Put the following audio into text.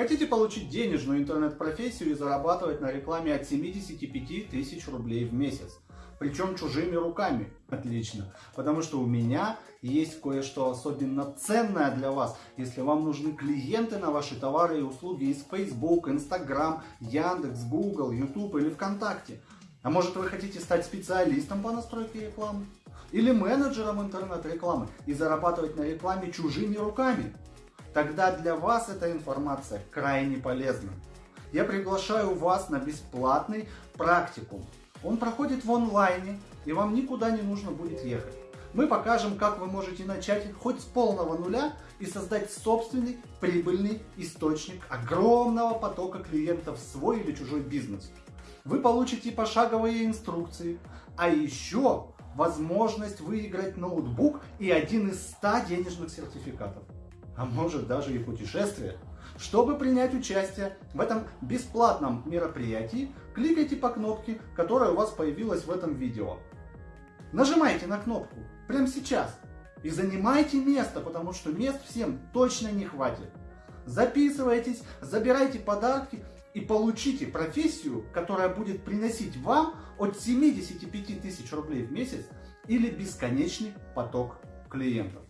Хотите получить денежную интернет-профессию и зарабатывать на рекламе от 75 тысяч рублей в месяц? Причем чужими руками. Отлично. Потому что у меня есть кое-что особенно ценное для вас. Если вам нужны клиенты на ваши товары и услуги из Facebook, Instagram, Яндекс, Google, YouTube или ВКонтакте. А может вы хотите стать специалистом по настройке рекламы? Или менеджером интернет-рекламы и зарабатывать на рекламе чужими руками? Тогда для вас эта информация крайне полезна. Я приглашаю вас на бесплатный практикум. Он проходит в онлайне, и вам никуда не нужно будет ехать. Мы покажем, как вы можете начать хоть с полного нуля и создать собственный прибыльный источник огромного потока клиентов в свой или чужой бизнес. Вы получите пошаговые инструкции, а еще возможность выиграть ноутбук и один из 100 денежных сертификатов а может даже и путешествие. Чтобы принять участие в этом бесплатном мероприятии, кликайте по кнопке, которая у вас появилась в этом видео. Нажимайте на кнопку прямо сейчас и занимайте место, потому что мест всем точно не хватит. Записывайтесь, забирайте подарки и получите профессию, которая будет приносить вам от 75 тысяч рублей в месяц или бесконечный поток клиентов.